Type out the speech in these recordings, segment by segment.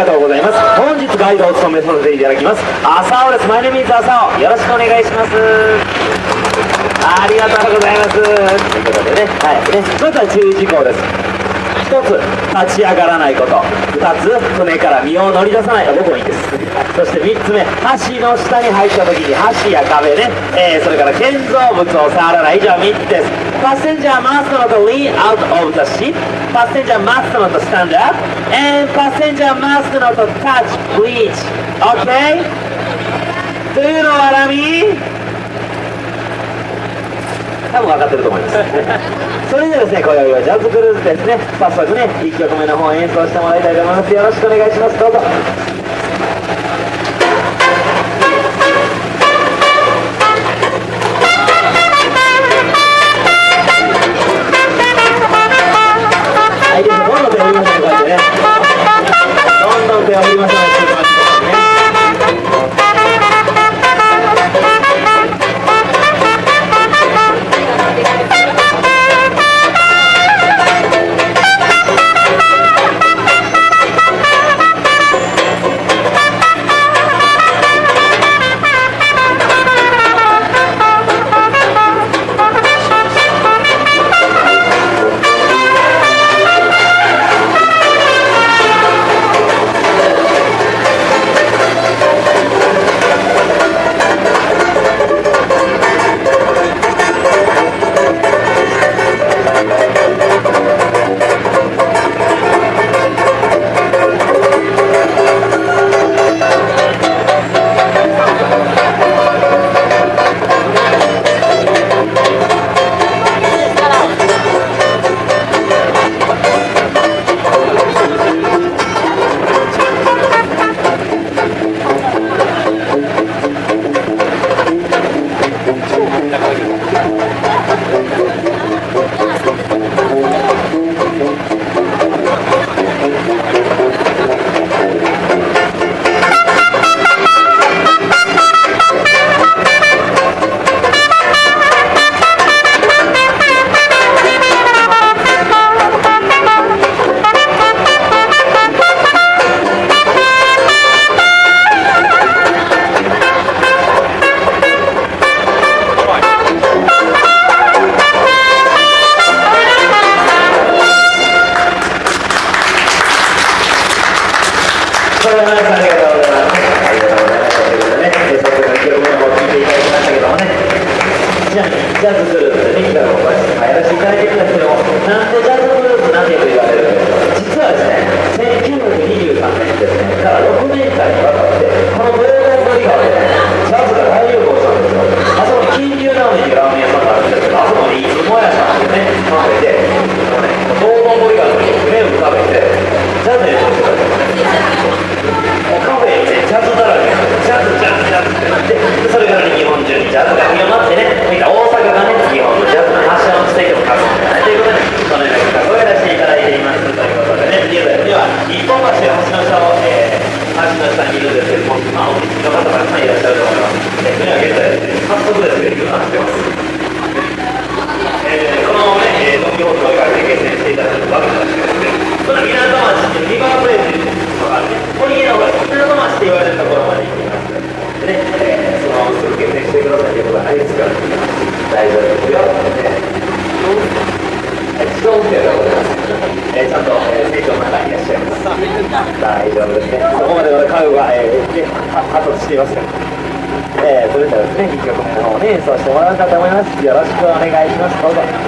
ありがとうございます。本日ガイドを務めさせていただきます。朝尾です。マイネミーズ朝尾。よろしくお願いします。ありがとうございます。ということでね。はい。ねまずは注意事項です。一つ立ち上がらないこと。二つ船から身を乗り出さない。あ僕もいいです。そして三つ目。橋の下に入った時に橋や壁ね、えーそれから建造物を触らない。以上3つです。Passenger must not lean out of the ship Passenger must not stand up and passenger must not touch bridge OK? Do you know what I mean? 多分分かってると思いますそれではですね今宵はジャズクルーズですね早速ね1曲目の方演奏してもらいたいと思いますよろしくお願いしますどうぞどんどん手を振りましょう、ズグループでね、企画をこうやってやらせていただいてるんですけども、なんでジャズブルースなんてと言われるんです実はですね、1923年ですね、から6年間にわたって、このブレード森川でね、ジャズが大流行したんですよ。あそこに金龍ラーメンっていうラーメン屋さんがあるんですけど、あそこにいつもやさんっていうね、カフェで、このね、黄金森川の目を浮かべて、ジャズ演奏してたんですよ。もうカフェにね、ジャズだらけなんですジャズ、ジャズ、ジャズってなって、でそれからね日本中にジャズが広まってね、みんな大阪がね、日本のジャズの発祥の地点を活すんじゃないということで、このような企画をやらせていただいています。ということでね、現在では、日本橋の橋の下を、えー、橋の下にいるんですけども、まあ、お聞きの方たくさんいらっしゃると思います。で、船は現在ですね、早速ですね、行くなってます。えーこのね、えー、ドン・キホーテをかけて決戦していただくわけなんですけどね、その港町にリバープレイというのがあって、堀江の方が港町って言われるところまで行きます。でね、えーそのすぐ決戦してくださいということはないですから、大丈夫ですよ。えー自動運転でございます。えーちゃんと、えー、成長の中にいらっしゃいます。大丈夫ですね。そこまでの家具が、えー、ねは発達していますから。えー、それではですね、2曲目の方に演奏してもらおうかと思います。よろしくお願いします。どうぞ。「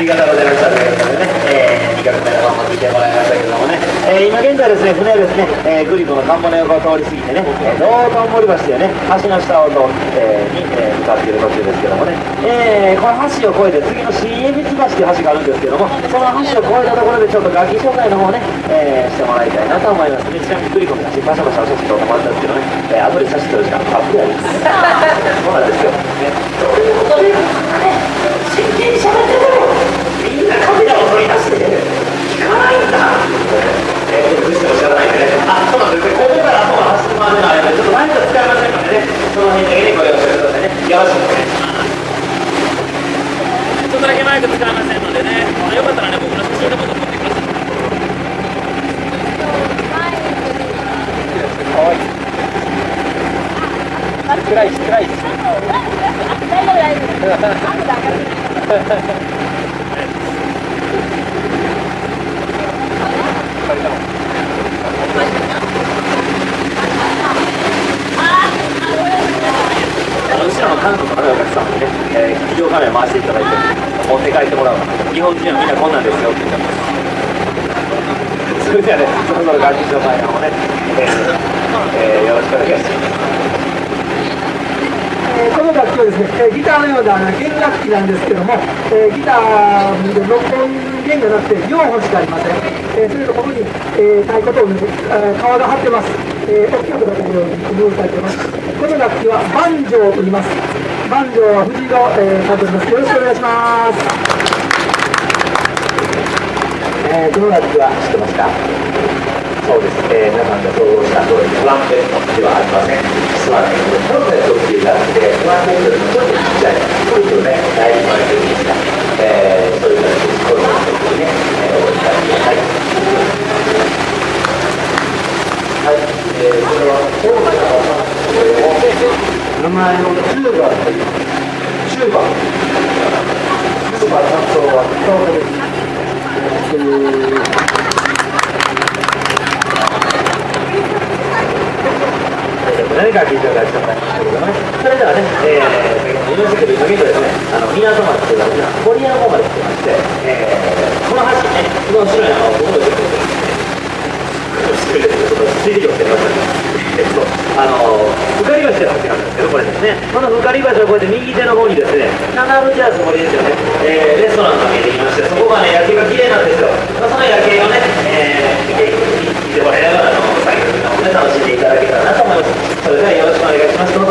りがとうございました。ということでね、えー、2曲目の方も聞いてもらいましたけどもね、えー、今現在ですね船はですね、えー、グリコの看板の横を通り過ぎてね、えー、道頓堀橋でね橋の下を通って、えー、に、えー、向かっている途中ですけどもね、えー、この橋を越えて次の新江道橋という橋があるんですけどもその橋を越えたところでちょっと楽器紹介の方ね、えー、してもらいたいなと思います。ねちなみにグリコの写真バシャバシャ写真撮ってもらったんですけどね、えー、後で写真撮る時間たっぷりあります。そうなんですよ、ね、ということで真剣に喋っててもみんなカメラを取り出して聞かないんだえー、どうしても知らないんでねあそうなんですねここから後が走るまでの間ちょっとマイク使いませんのでねその辺だけにご了承くださいねよろしくお願いします。ちょっとだけマイク使いませんのでね、まあ、よかったらね僕の写真でも撮ってください。暗いし暗いし。大丈夫大丈夫。あの後ろの韓国のお客さんにね、えー、ビデオカメラ回していただいて持って帰ってもらう日本人はみんなこんなんですよって言ってますそれではねそろそろ楽器紹介の方ね、えーえーよろしくお願いしますえーこの楽器はですね、えーギターのような弦楽器なんですけども、えーギターで6本弦がなくて4本しかありません。えーそれとここに、えー太鼓と同じ、えー皮が張ってます。えー大きなことがこのように工夫されています。この楽器はバンジョーと言います。バンジョーは藤井の、えー、監督です。よろしくお願いします。えー、この楽器は知ってますか？そうです、えー、皆さんが想像した通りトランペットではありません実はねトランペットってい。う楽器でトランペットよりもちょっとちっちゃいこれとね大事な楽器ですが、えー、そういう楽器ですこれをぜひね、えー、お使いくださいはい、えー、これは大きな技なんですけれども名前のいただきたんですけどねそれではね、えー、犬作りのみとですねあの港町というのは堀山まで来てまして、えー、この橋ねこの後ろにあの僕の塾ですねちょっと水量してましねえっとあのー、かり橋という橋なんですけどこれですねこのふかり橋をこうやって右手の方にですねナナブチャー森ですよね、えー、レストランが見えてきましてそこがね夜景が綺麗なんですよ、まあ、その夜景をね、えー、見てもらいながらの作業を楽しんでいただけたらなと思いますそれではよろしくお願いします。どうぞ。